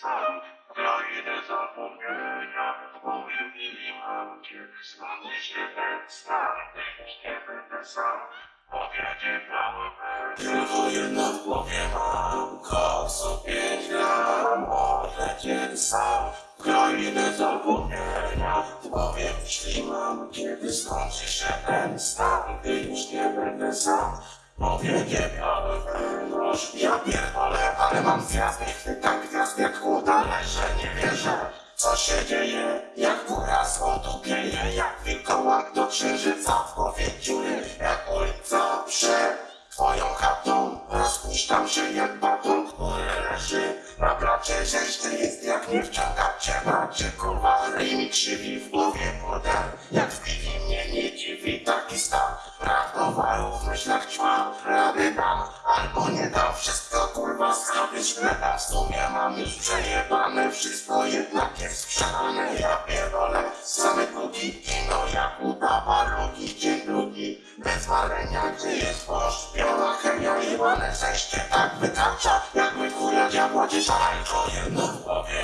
sam. Krainę zapomnienia i mam. Kiedy znowu się ten stan Już nie będę sam. Powiedzie mały Tylko jedna w głowie mam Koksu pięć gram Odlecieć sam. Krainę zapomnienia Powiem jeśli mam. Kiedy skończy się ten stan Gdy już nie będę sam Powiedzie miały wyrność Ja pierdolę, ale mam gwiazdy Tak gwiazd jak chuda leżę Nie wierzę, co się dzieje Jak góra złoto pieje Jak wilkołak do księżyca W głowie dziury, jak ulica przed Twoją chatą Rozpuszczam się jak baton Który leży na bracie Rzeźny jest jak nie wciąga cię Macie kurwa ryj mi krzywi myślach Rady dam albo nie dam Wszystko kurwa zrobić szkleta W sumie mam już przejebane Wszystko jednak jest sprzedane Ja pierdolę same długi Kino jak udawa rogi Dzień drugi. Bez walenia Gdzie jest poszpiona chemia Jebane zejście tak wytacza Jak my kurja diabła dziesiątko Jedno w głowie